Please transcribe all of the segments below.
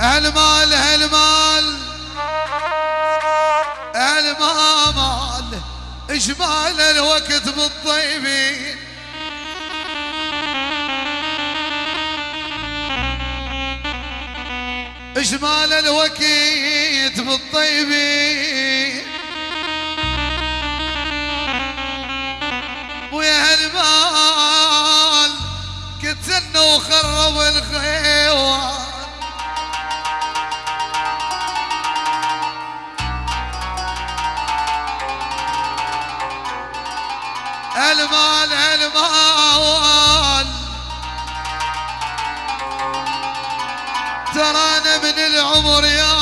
المال المال المال اجمال الوقت بالطيبين. اجمال الوقت بالطيبين. ويا المال كتلنا وخرب الخيوان. هالمال هالمال. ترانا من العمر يا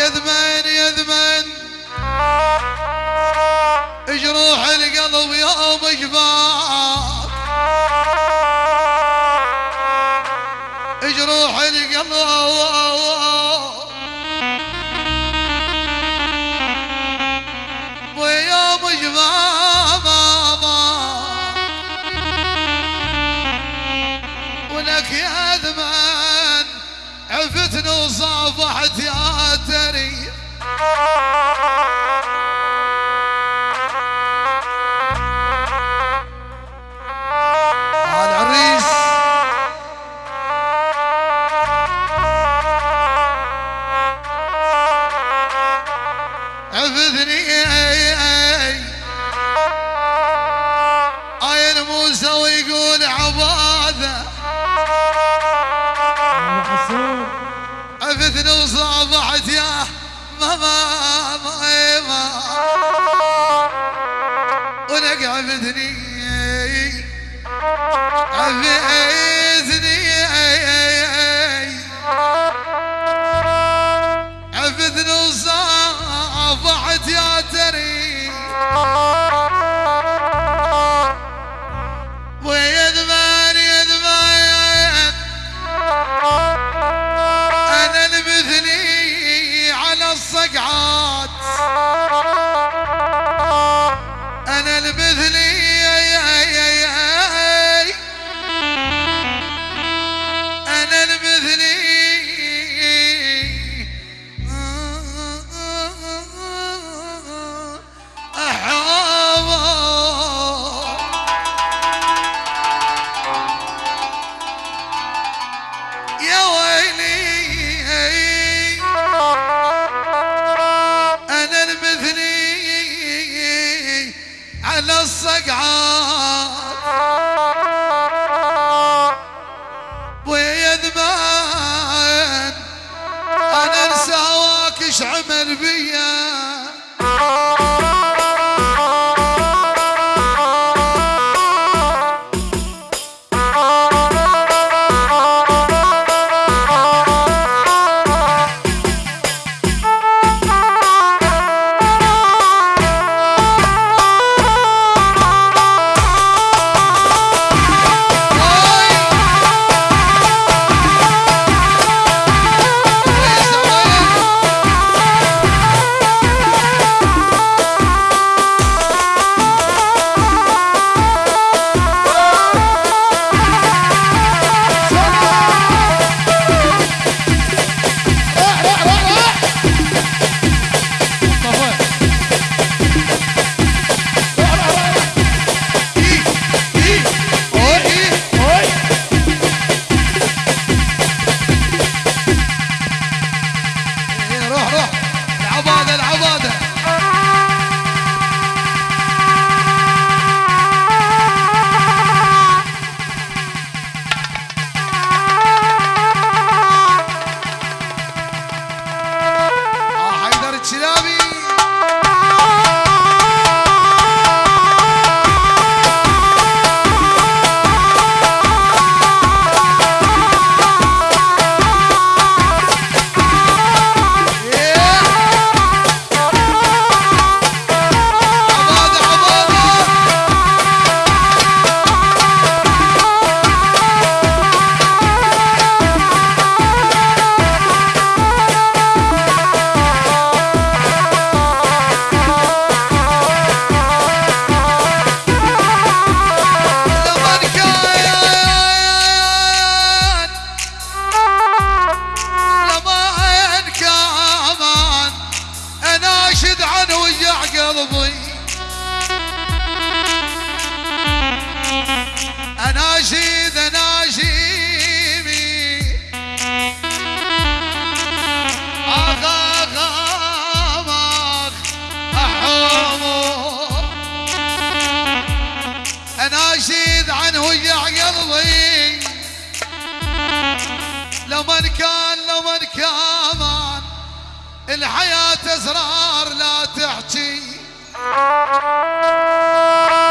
يذبن يذبن. جروح القلب يوم شفاه قلبي أنا اناشيمي أغا أغا أغا أنا جيد عن وجع قلبي لمن كان لمن كان الحياة أزرار لا تحكي. Thank you.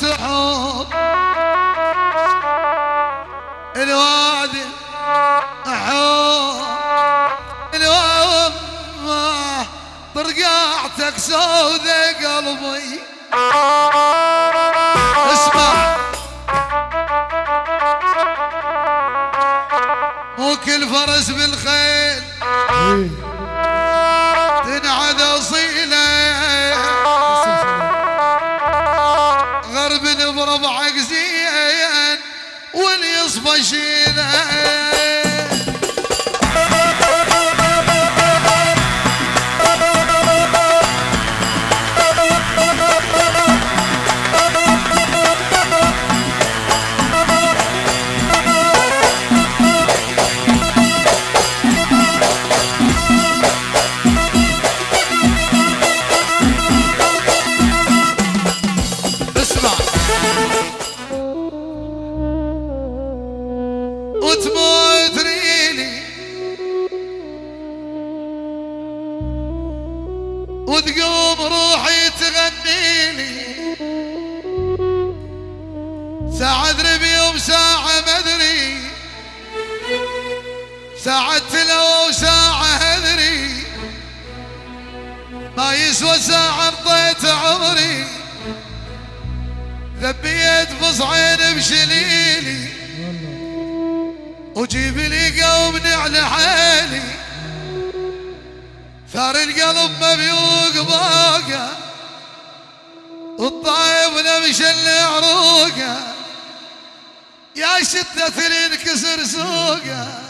تعوض الوادي عوض الوادي برقعتك سودة قلبي. اسمع. وكل فرس بال وجيب لي قوم على حالي. ثار القلب مبيوق باقة والطايب لمشل عروقه. يا شدة الانكسر سوقه.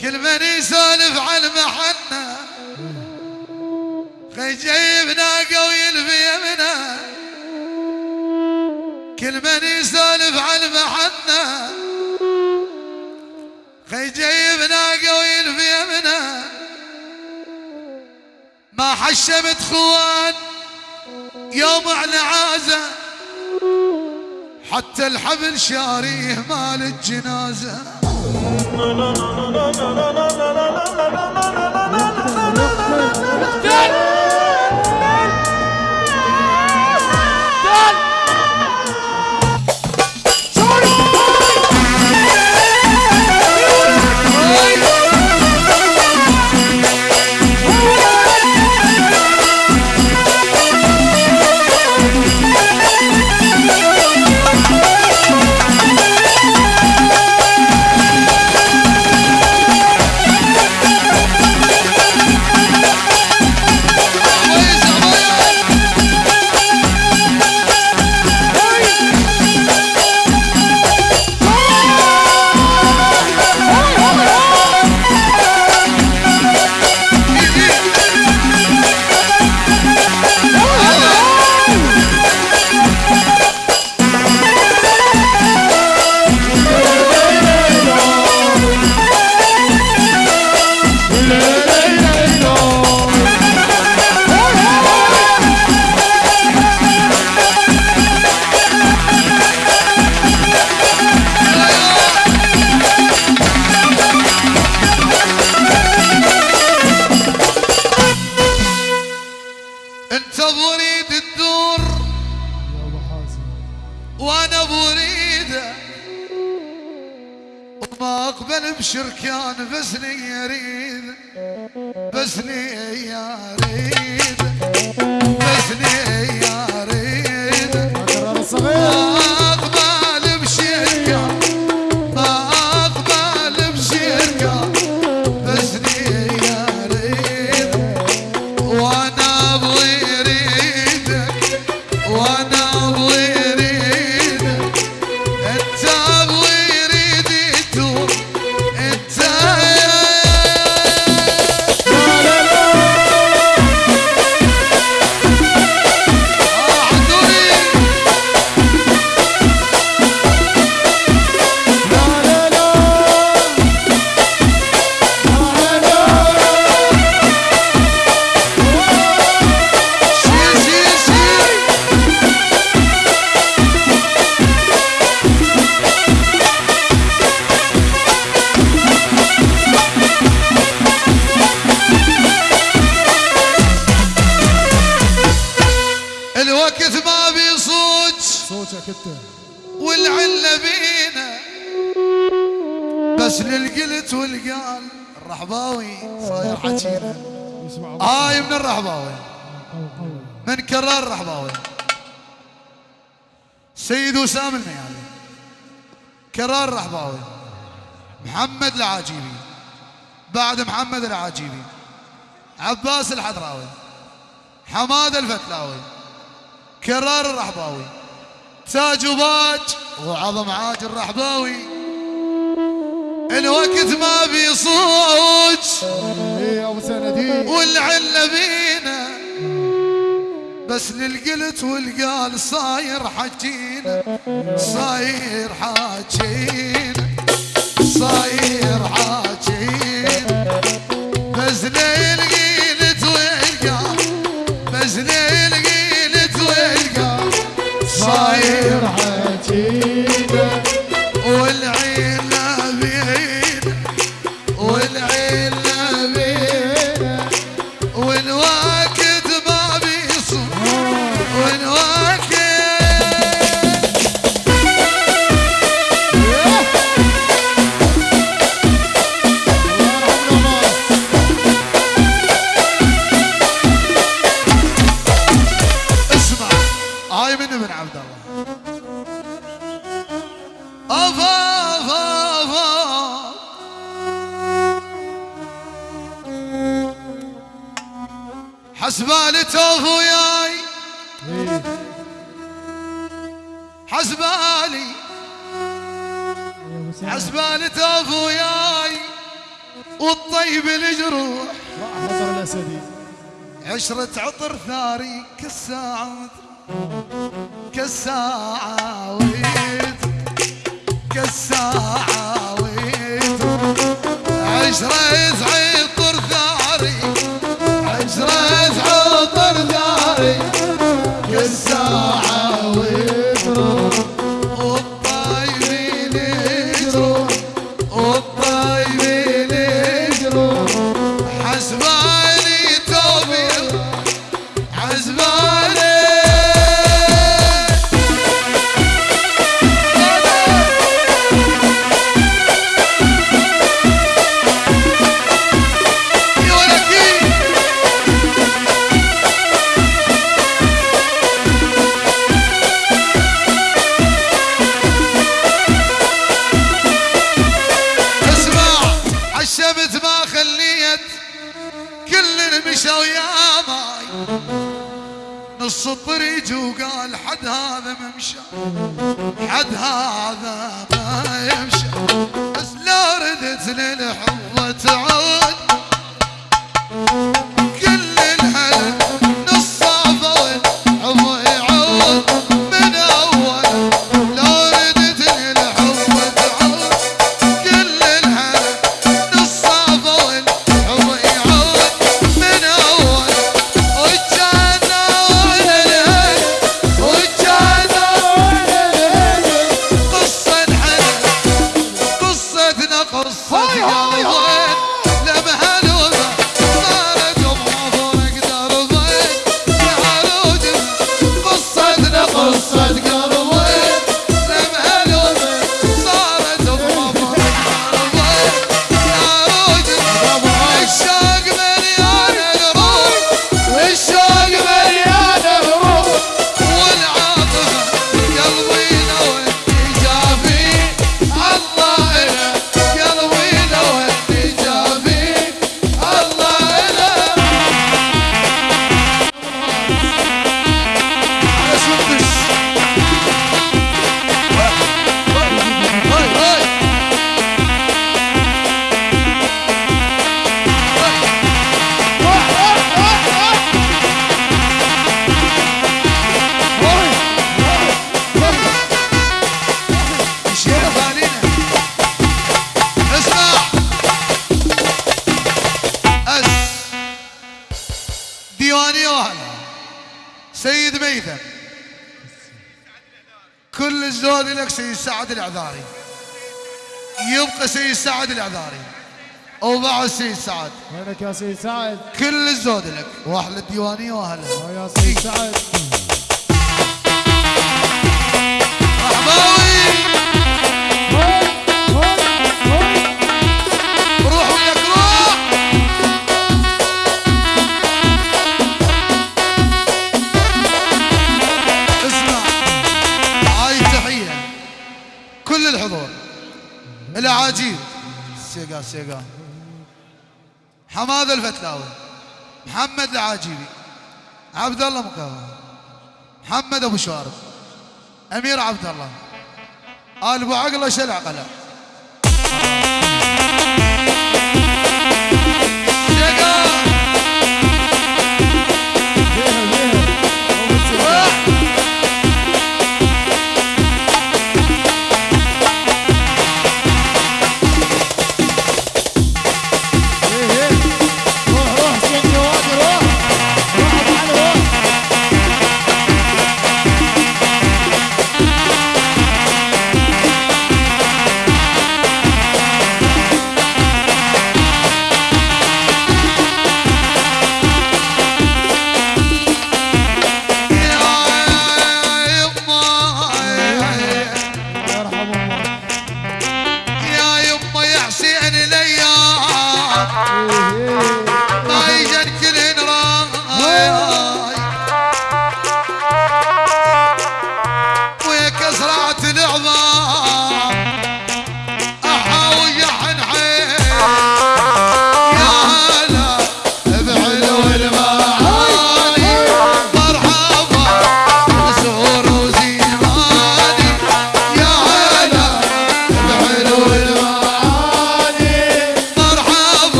كل من يسولف عن محنة. خي جايب ناقه ويلفي يمنه كل من يسولف عن محنة. خي جايب ناقه ويلفي يمنه ما حشمت خوان يوم على عازه حتى الحبل شاريه مال الجنازة. والعلة بينا. بس للقلت والقال الرحباوي صاير حكينا هاي من الرحباوي. من كرار الرحباوي. سيد وسام الميالي كرار الرحباوي. محمد العاجيبي. بعد محمد العاجيبي. عباس الحضراوي. حماد الفتلاوي. كرار الرحباوي. تاج وباج. وعظم عاج الرحباوي. الوقت ما بيصوج سندي والعلة بينا. بس للقلت والقال صاير حجينا صاير حاجينا. صاير حاجينا. بس للقلت والقال. بس للقلت صاير حسبالي توف وياي. حسبالي حسبالي توف وياي. والطيب الجروح. عشرة عطر ثاري كالساعة كالساعة ويت كالساعة ويت عشرة عطر العذاري يبقى سيد سعد العذاري وبعد سيد سعد. وينك يا سيد سعد. كل الزود لك. واحلى الديوانية وهلا يا سيد سعد. رحباوي سيقا. سيقا حماد الفتلاوي محمد العاجيبي عبد الله مكاوي محمد أبو شوارب أمير عبد الله آل أبو عقله شلع قلع.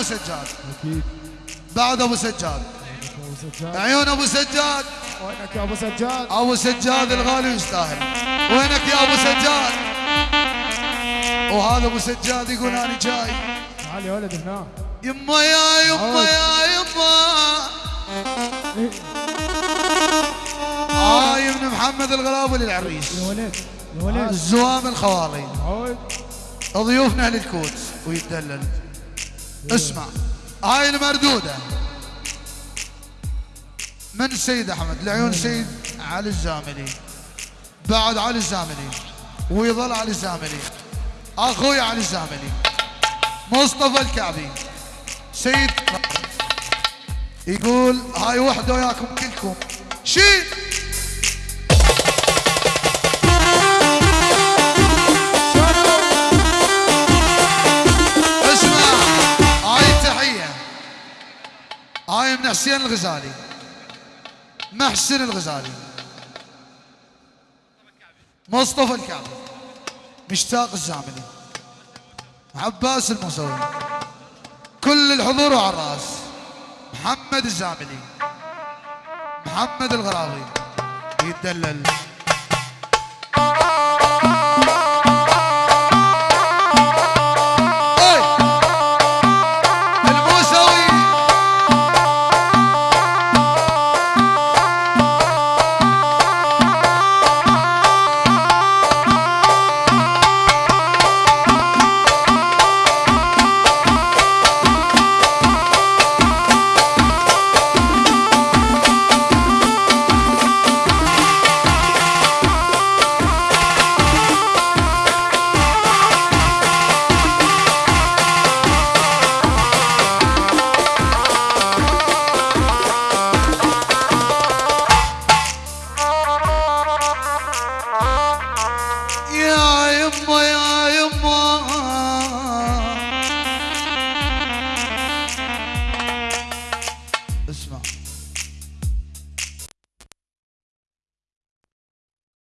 أبو سجاد. أكيد. بعد أبو سجاد. عيون أبو سجاد. وينك يا أبو سجاد؟ أبو سجاد الغالي يستاهل وينك يا أبو سجاد؟ وهذا أبو سجاد يقول أنا جاي. تعال يا ولد هنا. يما يا يما يا يما. هاي ابن محمد الغلابلي العريس يا ولد يا ولد. الزوام الخوالي. ضيوفنا أهل الكوت ويتدلل. اسمع هاي المردودة. من سيد أحمد؟ لعيون سيد علي الزاملي. بعد علي الزاملي. ويظل علي الزاملي. أخوي علي الزاملي. مصطفى الكعبي. سيد يقول هاي وحدة وياكم كلكم. شيل! من حسين الغزالي. محسن الغزالي. مصطفى الكعبي. مشتاق الزاملي عباس الموسوي. كل الحضور على الرأس. محمد الزاملي محمد الغراوي. يتدلل